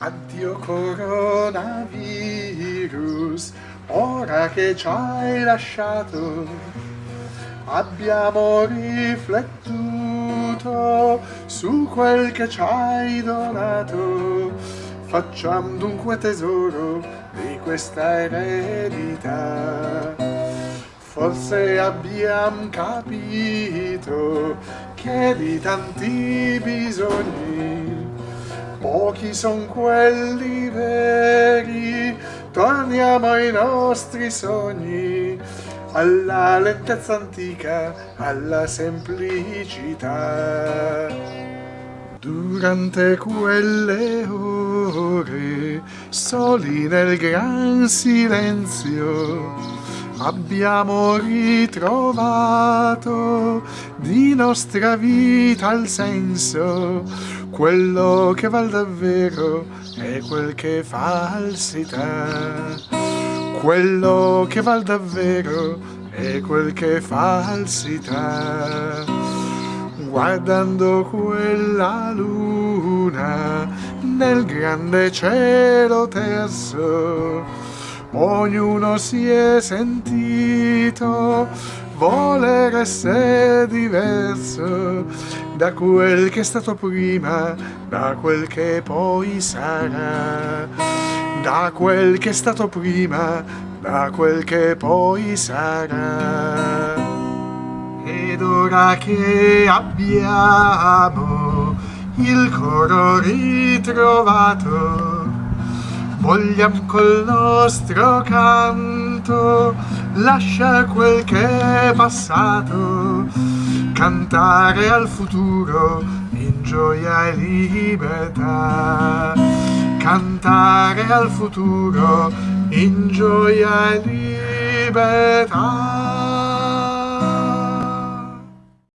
Addio coronavirus, ora che ci hai lasciato, abbiamo riflettuto su quel che ci hai donato. Facciamo dunque tesoro di questa eredità. Forse abbiamo capito che di tanti bisogni pochi son quelli veri, torniamo ai nostri sogni, alla lentezza antica, alla semplicità. Durante quelle ore, soli nel gran silenzio, abbiamo ritrovato di nostra vita il senso, quello che val davvero è quel che falsità. Quello che val davvero è quel che falsità. Guardando quella luna nel grande cielo terzo, ognuno si è sentito voler essere diverso da quel che è stato prima, da quel che poi sarà, da quel che è stato prima, da quel che poi sarà. Ed ora che abbiamo il coro ritrovato, vogliamo col nostro canto lasciare quel che è passato, cantare al futuro in gioia e libertà. Cantare al futuro in gioia e libertà.